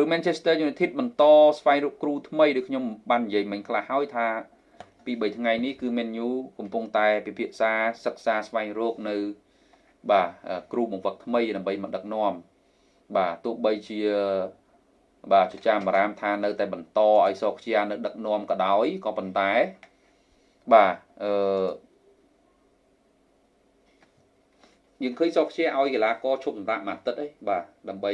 ឬ Manchester United បន្តស្វែងរកគ្រូថ្មីដូចខ្ញុំបាននិយាយមិញខ្លះហើយថាពី3ថ្ងៃនេះគឺ Man U កំពុងតែពិភាក្សាសិក្សាស្វែងរកនៅ បាទគ្រូបង្វឹកថ្មីដើម្បីមកដឹកនាំបាទទោះបីជាបាទចចាមបារាមថានៅតែបន្តឲ្យសោកជានៅដឹកនាំក៏ដោយក៏ប៉ុន្តែបាទអឺយើងឃើញសោកជាឲ្យកីឡាករឈប់សម្រាកមួយអាទិត្យឯងបាទដើម្បី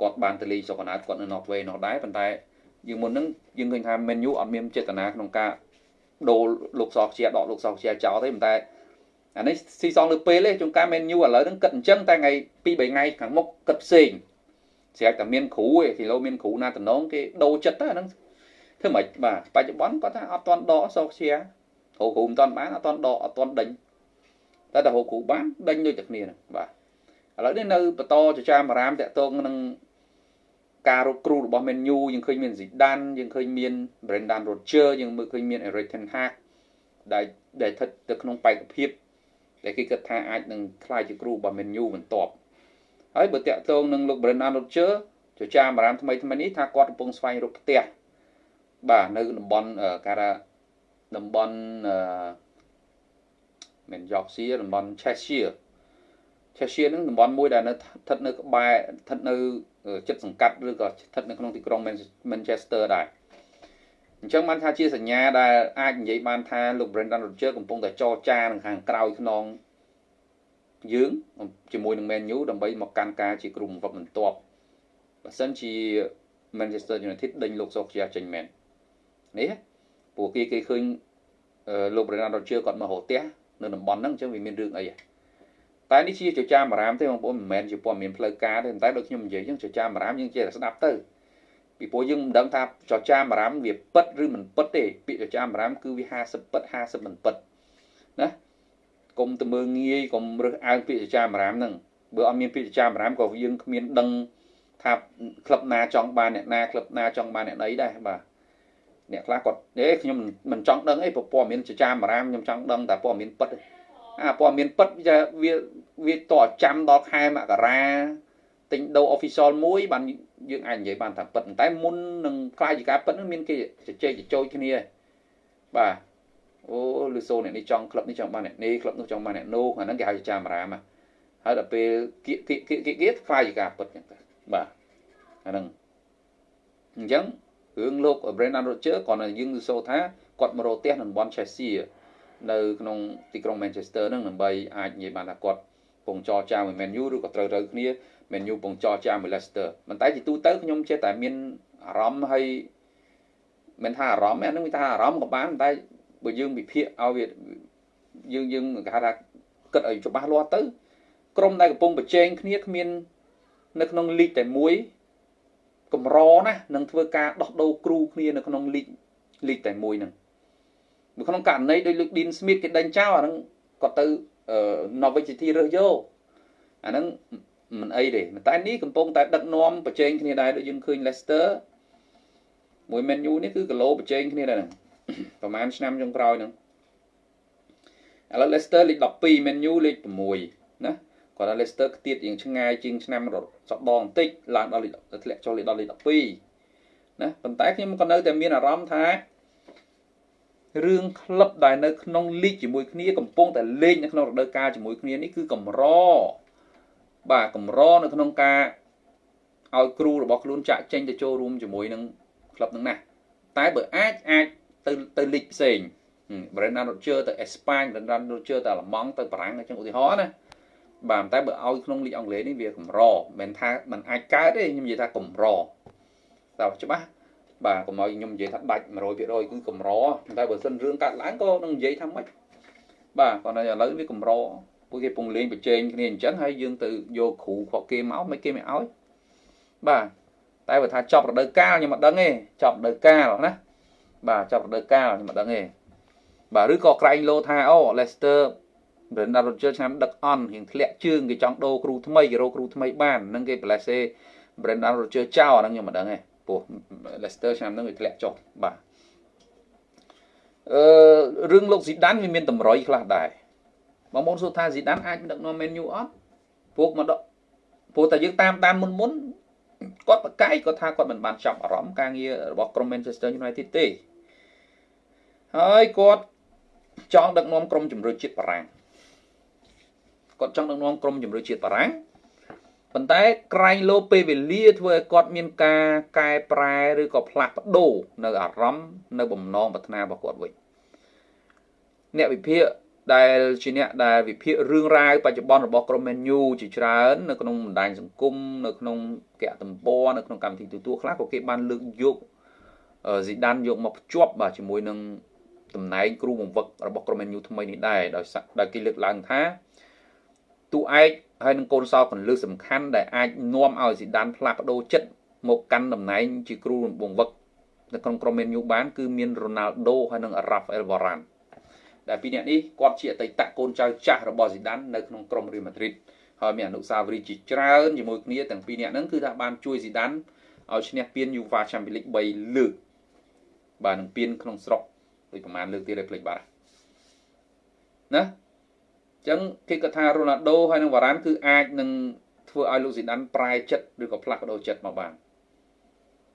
គាត់បានទៅលេងស្រុកកណ្ដាលគាត់នៅ Norway នោះដែរប៉ុន្តែយើងមុនហ្នឹងយើងឃើញថា Man U អត់មានចេតនាក្នុងការដូរលោកសោកជាដកលោកសោកជាចោលទេប៉ុន្តែអានេះស៊ីសងលើពេលទេជួនកាល Man U ឥឡូវហ្នឹងគិតអញ្ចឹងតែថ្ងៃ2 3ថ្ងៃខាងមុខគិតផ្សេងស្រាប់តែមានគ្រូឯគីឡូមានគ្រូណាតំណងគេដូរចិត្តទៅអាហ្នឹងធ្វើម៉េចបាទបច្ចុប្បន្នគាត់ថាអត់ទាន់ដកសោកជាហៅគ្រូមិនទាន់បានអត់ទាន់ដកអត់ទាន់ដេញតែតែហៅគ្រូបានដេញដូចតែគ្នាហ្នឹងបាទ ឥឡូវនេះនៅបន្តចចាមអារាមតាក់ទងនឹងការរកគ្រូរបស់ Man U យើងឃើញមាន Zidane យើងឃើញមាន Brendan Rodgers យើងមើលឃើញមាន Erik ten Hag ដែលដែលស្ថិតទៅក្នុងបេក្ខភាពដែលគេគិតថាអាចនឹងក្លាយជាគ្រូរបស់ Man U បន្ទាប់ហើយបើតាក់ទងនឹងលោក Brendan Rodgers ចចាមអារាមថ្មីថ្មីនេះថាគាត់កំពុងស្វែងរកផ្ទះបាទនៅតំបន់ការតំបន់អឺមិនយ៉កស៊ីតំបន់ Cheshire Cheshire ហ្នឹងតំបន់មួយដែលនៅស្ថិតនៅក្បែរស្ថិតនៅចិត្តសង្កាត់ឬក៏ស្ថិតនៅក្នុងទីក្រុង Manchester ដែរអញ្ចឹងបានថាជាសញ្ញាដែលអាចនិយាយបានថាលោក Brendan Rodgers កំពុងតែចរចានឹងខាងក្រោយខ្នងយើងជាមួយនឹង Man U ដើម្បីមកកាន់ការជាគ្រូបង្វឹកបន្ទាប់បើសិនជា Manchester United ដេញលោកសូខ្យាចេញមែននេះពួកគេគេឃើញលោក Brendan Rodgers គាត់មករកផ្ទះនៅតំបន់ហ្នឹងអញ្ចឹងវាមានរឿងអីហ៎ តែនេះជាចចាមអារាមទេបងប្អូនមិនមែនជាព័ត៌មានផ្លូវការទេតែដូចខ្ញុំនិយាយអញ្ចឹងចចាមអារាមយើងចេះតែស្ដាប់ទៅពីព្រោះយើងមិនដឹងថាចចាមអារាមវាពិតឬមិនពិតទេពាក្យចចាមអារាមគឺវា50ពិត50មិនពិតណាកុំទៅមើងងាយកុំរើសអើងពាក្យចចាមអារាមហ្នឹងបើអត់មានពាក្យចចាមអារាមក៏យើងគ្មានដឹងថាក្លឹបណាចង់បានអ្នកណាក្លឹបណាចង់បានអ្នកណីដែរបាទអ្នកខ្លះគាត់អេខ្ញុំមិនចង់ដឹងអីព្រោះព័ត៌មានចចាមអារាមខ្ញុំចង់ដឹងតែព័ត៌មានពិតទេ អាព័ត៌មានពិតវាវាតចាំដល់ខែមករាទិញដូរ official មួយបានយើងអាចនិយាយបានថាពិតតែមុននឹងខ្លាយជាការពិតនឹងមានគេជជែកជជោចគ្នាបាទអូលឺសូអ្នកនេះចង់ក្លឹបនេះចង់បានអ្នកនេះក្លឹបនោះចង់បានអ្នកនោះអាហ្នឹងគេហៅចាមរាមហើយដល់ពេលគៀកគៀកគៀកគៀកខ្លាយជាការពិតចឹងទៅបាទអាហ្នឹងអញ្ចឹងរឿងលោក Brendan Rodgers គាត់យើងលឺសូថាគាត់មករកផ្ទះនៅតំបន់ Chelsea នៅក្នុងទីក្រុង Manchester ហ្នឹងដើម្បីអាចនិយាយបានថាគាត់ពងចរចាមួយ Man U ឬក៏ត្រូវត្រូវគ្នា Man U ពងចរចាមួយ Leicester ប៉ុន្តែជាទូទៅខ្ញុំចេះតែមានអារម្មណ៍ហើយមិនថាអារម្មណ៍អានឹងថាអារម្មណ៍ក៏បានតែបើយើងវិភាគឲ្យវាយើងយើងគេហៅថាគិតឲ្យច្បាស់លាស់ទៅក្រុមដែលកំពុងប្រជែងគ្នាគ្មាននៅក្នុងលីកតែមួយកម្រណានឹងធ្វើការដោះដូរគ្រូគ្នានៅក្នុងលីកលីកតែមួយហ្នឹង នៅក្នុងករណីដោយលោក Dean Smith គេដេញចោលអាហ្នឹងគាត់ទៅ Norwich City រើសយកអាហ្នឹងមិនអីទេតែនេះកំពុងតែដឹកនាំប្រជែងគ្នាដែរដូចយើងឃើញ Leicester មួយ Man U នេះគឺគីឡូប្រជែងគ្នាដែរហ្នឹងប្រហែលឆ្នាំចុងក្រោយហ្នឹងឥឡូវ Leicester លេខ12 Man U លេខ6ណាគាត់ថា Leicester ខ្ទៀតយ៉ាងឆ្ងាយជាងឆ្នាំសដងបន្តិចឡើងដល់ធ្លាក់ចូលលេខដល់លេខ12ណាប៉ុន្តែខ្ញុំក៏នៅតែមានអារម្មណ៍ថា រឿងក្លឹបដែលនៅក្នុងលីកជាមួយគ្នាកំពុងតែលេងនៅក្នុងរដូវកាលជាមួយគ្នានេះគឺកម្របាទកម្រនៅក្នុងការឲ្យគ្រូរបស់ខ្លួនចាក់ចេញទៅចូលរួមជាមួយនឹងក្លឹបនឹងណាតែបើអាចអាចទៅទៅលីកផ្សេង Brendan Rodgers ទៅអេស្ប៉ាញ Brendan Rodgers ទៅអាល្លឺម៉ង់ទៅបារាំងអញ្ចឹងឧទាហរណ៍ណាបាទតែបើឲ្យក្នុងលីកអង់គ្លេសនេះវាកម្រមិនថាมันអាចកើតទេខ្ញុំនិយាយថាកម្រតើច្បាស់ បាទកុំឲ្យខ្ញុំនិយាយថាដាច់100%គឺកម្រតែបើសិនរឿងកាត់ឡើងក៏នឹងនិយាយថាម៉េចបាទគាត់ថាឥឡូវវាកម្រពួកគេពងលេងប្រជែងគ្នាអញ្ចឹងហើយយើងទៅយកគ្រូខកគេមកមិនគេមិនឲ្យបាទតែបើថាចប់រដូវកាលខ្ញុំមិនដឹងទេចប់រដូវកាលណាបាទចប់រដូវកាលខ្ញុំមិនដឹងទេបាទឬក៏ក្រែងលោថាអូ Leicester Brendan Rodgers ឆ្នាំដឹកអន់រៀងធ្លាក់ជើងគេចង់ដូរគ្រូថ្មីគេរកគ្រូថ្មីបាននឹងគេ Blesse Brendan Rodgers ចោលអាហ្នឹងខ្ញុំមិនដឹងទេ ព្រោះ Leicester ឆ្នាំហ្នឹងវាធ្លាក់ចុះបាទអឺរឿងលោកស៊ីដានវាមានតម្រុយខ្លះដែរបងប្អូនសួរថាស៊ីដានអាចដឹកនាំ Man U អត់ពួកមកដកព្រោះតែយើងតាមតាមមុនមុនគាត់ប្រកែកគាត់ថាគាត់មិនបានចាប់អារម្មណ៍ការងាររបស់ក្រុម Manchester United ទេហើយគាត់ចង់ដឹកនាំក្រុមជម្រើសជាតិបារាំងគាត់ចង់ដឹកនាំក្រុមជម្រើសជាតិបារាំង ប៉ុន្តែក្រែងលោពេលវេលាធ្វើឲ្យគាត់មានការកែប្រែឬក៏ផ្លាស់ប្ដូរនៅអារម្មណ៍នៅបំណងប្រាថ្នារបស់គាត់វិញអ្នកវិភាគដែលជាអ្នកដែលវិភាគរឿងរ៉ាវបច្ចុប្បន្នរបស់ក្រុម Man U ជាច្រើននៅក្នុងបណ្ដាញសង្គមនៅក្នុងកៈទំព័រនៅក្នុងកម្មវិធីទូទួលខ្លះក៏គេបានលើកយកស៊ីដានយកមកភ្ជាប់បាទជាមួយនឹងតំណែងគ្រូបង្វឹករបស់ក្រុម Man U ថ្មីនេះដែរដោយដោយគេលើកឡើងថា ទូឯកហើយនឹងកូនសោកន្លឹះសំខាន់ដែលអាចនាំឲ្យស៊ីដានផ្លាស់ប្ដូរចិត្តមកកាន់តំណែងជាគ្រូបង្វឹកនៅក្នុងក្រុម Man U បានគឺមានរ៉ូណាល់ដូហើយនិងរ៉ាហ្វអែលវ៉ារ៉ាន់ដែលពីរនាក់នេះគាត់ជាអតីតកូនចៅចាស់របស់ស៊ីដាននៅក្នុងក្រុមរៀលម៉ាឌ្រីតហើយមានអនុស្សាវរីយ៍ជាច្រើនជាមួយគ្នាទាំងពីរនាក់ហ្នឹងគឺថាបានជួយស៊ីដានឲ្យឈ្នះពាន UEFA Champions League 3លើកបាទនឹងពានក្នុងស្រុកដូចប្រហែលលើកទៀតឲ្យភ្លេចបាត់ណាអញ្ចឹងគេគាត់ថារ៉ូណាល់ដូហើយនឹងវ៉ារ៉ាន់គឺអាចនឹងធ្វើឲ្យលោកស៊ីដានប្រែចិត្តឬក៏ផ្លាស់ប្ដូរចិត្តមកបាន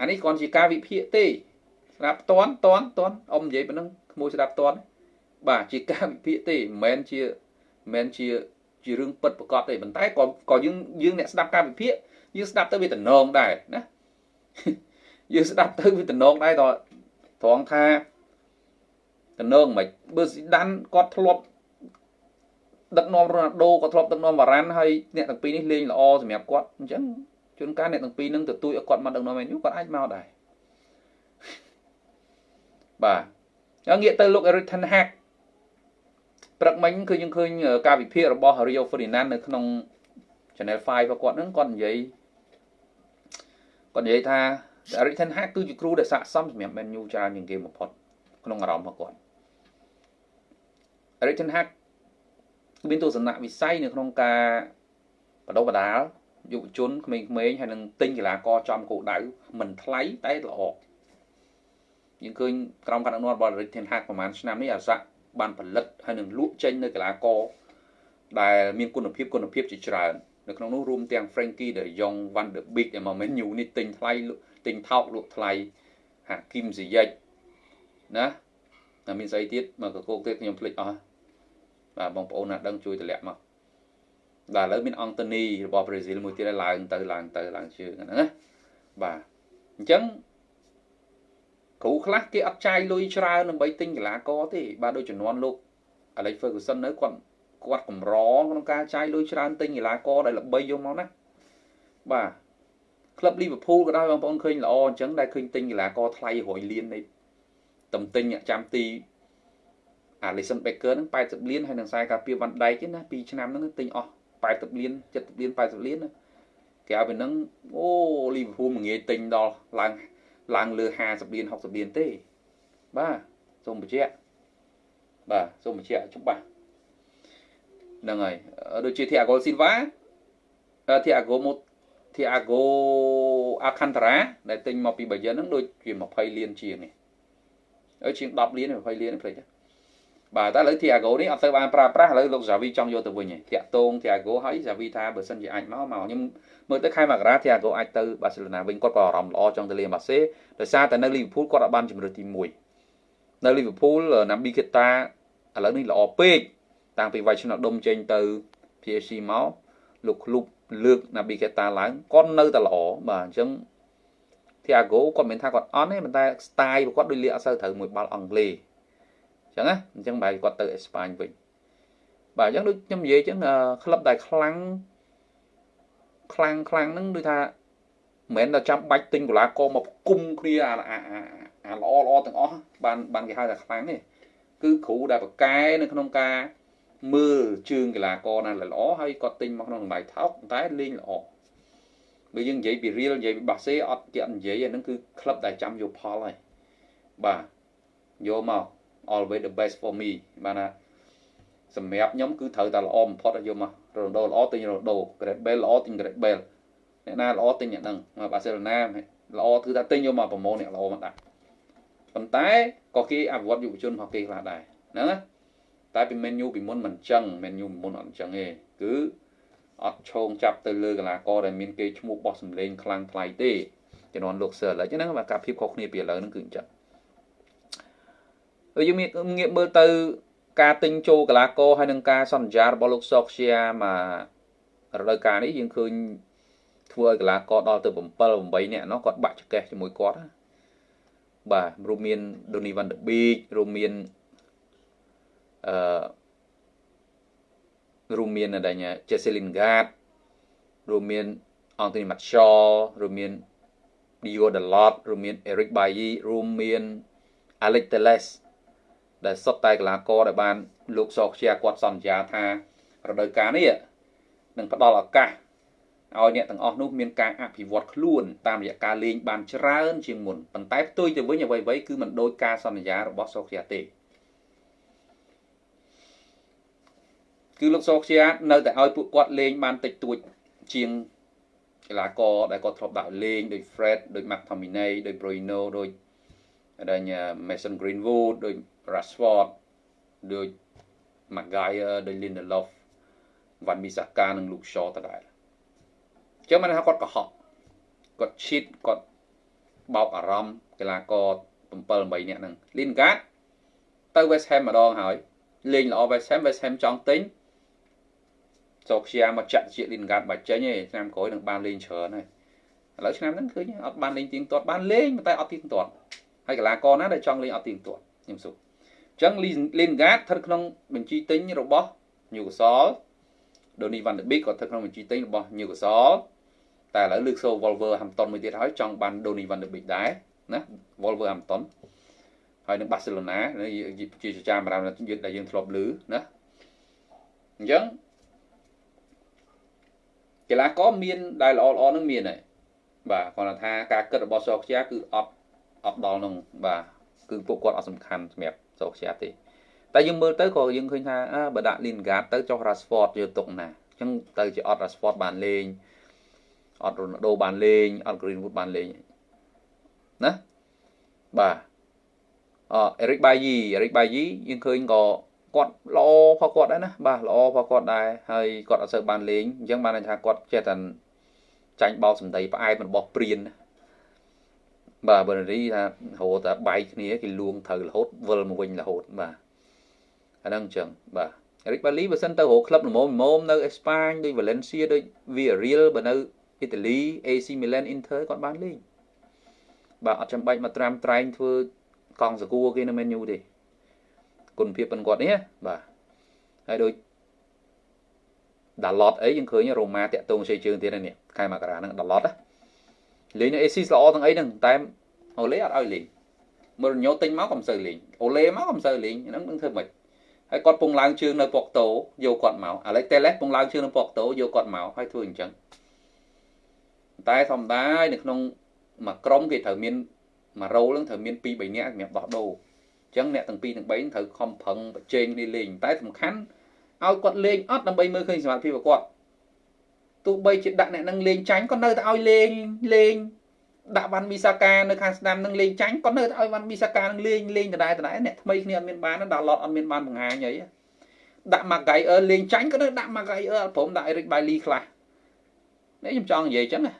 អានេះគ្រាន់ជាការវិភាគទេស្ដាប់តន់តន់តន់អ៊ំនិយាយប៉ុណ្ណឹងក្មួយស្ដាប់តន់បាទជាការវិភាគទេមិនមែនជាមិនមែនជាជារឿងពិតប្រកបទេប៉ុន្តែក៏ក៏យើងយើងអ្នកស្ដាប់ការវិភាគយើងស្ដាប់ទៅវាតំណងដែរណាយើងស្ដាប់ទៅវាតំណងដែរតត្រង់ថាតំណងមិនបើស៊ីដានគាត់ធ្លាប់ ដឹកនាំរ៉ូណាល់ដូក៏ធ្លាប់ដឹកនាំវ៉ារ៉ាន់ហើយអ្នកទាំងពីរនេះលេងល្អសម្រាប់គាត់អញ្ចឹងជួនកាលអ្នកទាំងពីរនឹងទទូចឲ្យគាត់មកដឹកនាំមែនយូគាត់អាចមកដែរបាទហើយងាកទៅលោក Eric Ten Hag ព្រឹកមិញគឺយើងឃើញការវិភាគរបស់ Rio Ferdinand នៅក្នុង Channel 5របស់គាត់ហ្នឹងគាត់និយាយគាត់និយាយថា Eric Ten Hag គឺជាគ្រូដែលស័ក្តិសមសម្រាប់ Man U ច្រើនជាងគេបំផុតក្នុងអារម្មណ៍របស់គាត់ Eric Ten Hag មានទស្សនៈវិស័យនៅក្នុងការបដិបដាលយុវជនក្មេងៗហើយនឹងទិញកីឡាករចំគោលដៅមិនថ្លៃតែល្អយើងឃើញក្រុមការដឹកនាំរបស់ Eric Ten Hag ប្រហែលឆ្នាំនេះអាស័កបានផលិតហើយនឹងលក់ចេញនៅកីឡាករដែលមានគុណភាពគុណភាពជាច្រើននៅក្នុងនោះរួមទាំង Frankie de Jong Van de Beek ដែលមក menu នេះទិញថ្លៃទិញថោកលក់ថ្លៃ Hakim Ziyech ណាតែមានស្អីទៀតមកកកោកទៀតខ្ញុំភ្លេចអស់ បាទបងប្អូនណាដឹងជួយតម្លាក់មកបាទឥឡូវមានអង់តូនីរបស់ប្រេស៊ីលមួយទៀតឡើងទៅឡើងទៅឡើងជើងហ្នឹងណាបាទអញ្ចឹងគ្រូខ្លះគេអត់ចាយលុយច្រើនដើម្បីទិញកីឡាករទេបាទដូចចំនួនលោក Alex Ferguson នៅគាត់គាត់កម្រក្នុងការចាយលុយច្រើនទិញកីឡាករដែលល្បីយកមកណាបាទក្លឹប Liverpool ក៏ដោយបងប្អូនឃើញល្អអញ្ចឹងដែលឃើញទិញកីឡាករថ្លៃ100លាននៃតំទិញចាំទី Alisson Becker ហ្នឹង80លានហើយនឹងខ្សែការពារវ៉ាន់ដៃទេណា2ឆ្នាំហ្នឹងទិញអស់80លាន70លាន80លានណាគេឲ្យពីហ្នឹងអូ Liverpool មួយងាយទិញដល់ឡើងឡើងលើ50លាន60លានទេបាទសូមបញ្ជាក់បាទសូមបញ្ជាក់ច្បាស់ហ្នឹងហើយដូចជា Thiago Silva Thiago មក Thiago Alcantara ដែលទិញមកពី Bayern ហ្នឹងដូចជា20លានជាងនេះហើយជាង10លាន20លានភ្លេច បាទតែឥឡូវ Thiago នេះអត់ទៅបានប្រើប្រាស់ឥឡូវលោក Xavi ចង់យកទៅវិញឯងតាក់តង Thiago ហើយ Xavi ថាបើសិនជាអាចមកមកខ្ញុំមើលទៅខែមករា Thiago អាចទៅ Barcelona វិញគាត់ក៏អារម្មណ៍ល្អចង់ទៅលេងបាសេដោយសារតែនៅ Liverpool គាត់អាចបានជំរឿទី1នៅ Liverpool Naby Keita ឥឡូវនេះល្អពេកតាំងពីវាយឆ្នោតដុំចេញទៅ PSG មកលោកក្លុបលើក Naby Keita ឡើងគាត់នៅតែល្អបាទអញ្ចឹង Thiago គាត់មិនថាគាត់អន់ទេប៉ុន្តែ style របស់គាត់ដូចលាកអត់សូវត្រូវមួយបាល់អង់គ្លេសអញ្ចឹងណាអញ្ចឹងបែរគាត់ទៅអេស្ប៉ាញវិញបាទអញ្ចឹងដូចខ្ញុំនិយាយអញ្ចឹងក្លឹបដែលខ្លាំងខ្លាំងខ្លាំងហ្នឹងដូចថាមិនមែនតែចាំបាច់ទិញកីឡាករមកគុំគ្នាអាអាល្អល្អទាំងអស់បានបានគេហៅថាខ្លាំងនេះគឺគ្រូដែលប្រកែនៅក្នុងការមើលជើងកីឡាករណាល្អហើយគាត់ទិញមកក្នុងតម្លៃថោកតែលេងល្អបើយើងនិយាយពីរៀលនិយាយពីបាសេអត់គេអត់និយាយអាហ្នឹងគឺក្លឹបដែលចាំយកផលហើយបាទយកមក always the best for me បានណាសម្រាប់ខ្ញុំគឺត្រូវតែល្អបំផុតឲ្យយកមករ៉ូណូល្អទិញរ៉ូណូ Great Bale ល្អទិញ Great Bale អ្នកណាល្អទិញអ្នកហ្នឹងមកបាសេឡូណាល្អគឺថាទិញយកមកប្រម៉ូអ្នកល្អមកដាក់ប៉ុន្តែក៏គេអភិវឌ្ឍយុវជនរបស់គេខ្លះដែរហ្នឹងណាតែពី menu ពីមុនមិនចឹង menu មុនអត់ចឹងទេគឺអត់ឈោងចាប់ទៅលើកីឡាករដែលមានគេឈ្មោះបោះសម្លេងខ្លាំងថ្លៃទេជំនាន់លោកសើឥឡូវហ្នឹងបាទការភាពខុសគ្នាពីឥឡូវហ្នឹងគឺអញ្ចឹង យើងមានងាកមើលទៅ ការទិញចូលកីឡាករហើយនឹងការសន្យារបស់លោកសកជាមករដូវកាលនេះយើងឃើញធ្វើឲ្យកីឡាករដល់ទៅ7 8នាក់នោះគាត់បាក់ចកេះជាមួយគាត់បាទរួមមាន Donny van de Beek រួមមានអឺរួមមានដែល Jesse Lingard រួមមាន Anthony Martial រួមមាន Dio Dalot រួមមាន Eric Bailly រួមមាន Alex Telles ដែលសុទ្ធតែកីឡាករដែលបានលោកសកជាគាត់សន្យាថារដូវកាលនេះនឹងផ្ដល់ឱកាសឲ្យអ្នកទាំងអស់នោះមានការអភិវឌ្ឍខ្លួនតាមរយៈការលេងបានច្រើនជាងមុនប៉ុន្តែផ្ទុយទៅវិញអ្វីៗគឺមិនដូចការសន្យារបស់សកជាទេគឺលោកសកជានៅតែឲ្យពួកគាត់លេងបានតិចតួចជាងកីឡាករដែលគាត់ធ្លាប់ដាក់លេងដូច Fred ដូច McTominay ដូច Bruno ដូច ដែល Mason Greenwood ដូច Rashford ដូច Maguire ដូច Lindelof Van Bissaka និង Luke Shaw ដដែលអញ្ចឹងមិនថាគាត់កុហកគាត់ឈីតគាត់បោកអារម្មណ៍កីឡាករ7 8នាក់ហ្នឹង Lingard ទៅ West Ham ម្ដងហើយលេងល្អ West Ham West Ham ចង់ទិញសូខ្យាមកចាក់ជា Lingard បាច់ចេញទេឆ្នាំក្រោយនឹងបានលេងច្រើនហើយឥឡូវឆ្នាំហ្នឹងឃើញអត់បានលេងទៀងទាត់បានលេងតែអត់ទៀងទាត់ ហើយកីឡាករណាដែលចង់លេងអត់ទៀងទាត់ខ្ញុំសុខអញ្ចឹង Lingard ស្ថិតក្នុងបញ្ជីទិញរបស់ Newcastle Donny van de Beek ក៏ស្ថិតក្នុងបញ្ជីទិញរបស់ Newcastle តែឥឡូវលើកសូ Wolverhampton មួយទៀតហើយចង់បាន Donny van de Beek ដែរណា Wolverhampton ហើយនឹង Barcelona ជាចចាមរាមយើងដែលយើងធ្លាប់ឮណាអញ្ចឹងកីឡាករមានដែលល្អល្អនឹងមានហើយបាទគាត់ថាការគិតរបស់សោកជាគឺអត់ អត់ដល់នឹងបាទគឺពួកគាត់អត់សំខាន់សម្រាប់សោកជាទេតែយើងមើលទៅក៏យើងឃើញថាបើដាក់ Lingard ទៅចុះ Rashford យកទុកណាអញ្ចឹងទៅជាអត់ Rashford បានលេងអត់ Ronaldo បានលេងអត់ Greenwood បានលេងណាបាទអឺ Eric Bailly Eric Bailly យើងឃើញក៏គាត់ល្អផងគាត់ដែរណាបាទល្អផងគាត់ដែរហើយគាត់អត់សូវបានលេងអញ្ចឹងបានន័យថាគាត់ចេះតែចាញ់បោកសម្ដីផ្អែមរបស់ព្រៀន បាទបើរីថារហូតតែបែកគ្នាគេលួងត្រូវរហូតវិលមកវិញរហូតបាទអាហ្នឹងអញ្ចឹងបាទរិចបាលីបើសិនទៅរកក្លឹបល្មមល្មមនៅអេស្ប៉ាញដូច Valencia ដូច Villarreal បើនៅអ៊ីតាលី AC Milan Inter គាត់បានលេងបាទអត់ចាំបាច់មកត្រាំត្រែងធ្វើកង់សកួរគេនៅ menu ទេគុណភាពប៉ុនគាត់នេះបាទហើយដូចដាឡតអីយើងឃើញរ៉ូម៉ាតាក់ទងជ័យជើងទៀតនេះខែមករាហ្នឹងដាឡត លេងនៅ AC ល្អទាំងអីហ្នឹងតែអូលេអត់ឲ្យលេងមើលញោទិញមកក៏មិនសូវលេងអូលេមកក៏មិនសូវលេងហ្នឹងនឹងធ្វើម៉េចហើយគាត់ពងឡើងជើងនៅប៉ុកតូយកគាត់មកអាឡេតេលេសពងឡើងជើងនៅប៉ុកតូយកគាត់មកហើយធ្វើអញ្ចឹងតែធម្មតានៅក្នុងមួយក្រុមគេត្រូវមានមួយរ៉ូលហ្នឹងត្រូវមាន2 3នាក់សម្រាប់ដោះដូរអញ្ចឹងអ្នកទាំងពីរទាំង3ត្រូវខំប្រឹងប្រជែងគ្នាលេងតែសំខាន់ឲ្យគាត់លេងអត់ដើម្បីមើលឃើញសមត្ថភាពរបស់គាត់ ទោះបីជាដាក់អ្នកនឹងលេងចាញ់ក៏នៅតែឲ្យលេងលេងដាក់វ៉ាន់មីសាកានៅខាងស្ដាំនឹងលេងចាញ់ក៏នៅតែឲ្យវ៉ាន់មីសាកានឹងលេងលេងដដែលដដែលអ្នកថ្មីគ្នាអត់មានបានដាក់ឡតអត់មានបានបង្ហាញអីដាក់ម៉ាហ្គៃអឺលេងចាញ់ក៏នៅដាក់ម៉ាហ្គៃអឺព្រមដាក់អេរិកបៃលីខ្លះនេះខ្ញុំចង់និយាយអញ្ចឹងណា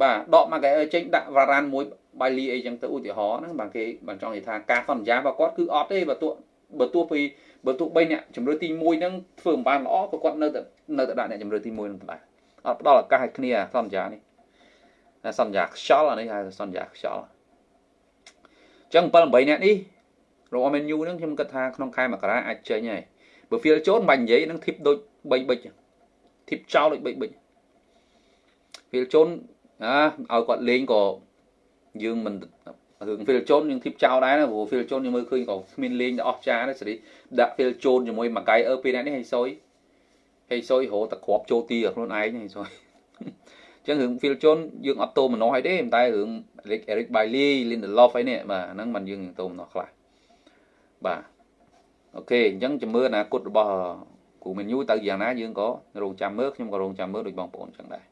បាទដកម៉ាហ្គៃអឺចេញដាក់វ៉ារ៉ានមួយបៃលីអីចឹងទៅឧទាហរណ៍ហ្នឹងបាទគេបានចង់និយាយថាការសន្យារបស់គាត់គឺអត់ទេបើទោះ បើទោះពីបើទោះបីអ្នកជំរឿទី1ហ្នឹងធ្វើមិនបានល្អក៏គាត់នៅតែនៅតែដាក់អ្នកជំរឿទី1ហ្នឹងដែរអត់ផ្ដល់ឱកាសឲ្យគ្នាសន្យានេះសន្យាខ្យល់អានេះហៅសន្យាខ្យល់អញ្ចឹង7 8អ្នកនេះរបស់ menu ហ្នឹងខ្ញុំគិតថាក្នុងខែមករាអាចចេញហើយបើ feel ចូលមិនបាច់និយាយនឹងធីបដូច3ប៊ិចធីបចោលដូច3ប៊ិច feel ចូលអាឲ្យគាត់លេងក៏យើងមិន រឿង Phil Jones យើងធីបចោលដែរណាព្រោះ Phil Jones យើងមើលឃើញក៏គ្មានលេងដល់អស់ចាទេសេរីដាក់ Phil Jones ជាមួយមួយកៃអឺពេលនេះហេសុយហេសុយរហូតតែគ្រាប់ចូលទីខ្លួនឯងហេសុយអញ្ចឹងរឿង Phil Jones យើងអត់តោមនោះឲ្យទេតែរឿង Eric Eric Bailly Lindelof អីនេះបាទហ្នឹងมันយើងតោមនោះខ្លះបាទអូខេអញ្ចឹងជំរឿនអនាគតរបស់គូមេនយូទៅយ៉ាងណាយើងក៏រងចាំមើលខ្ញុំក៏រងចាំមើលដូចបងប្អូនអញ្ចឹងដែរ